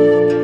Música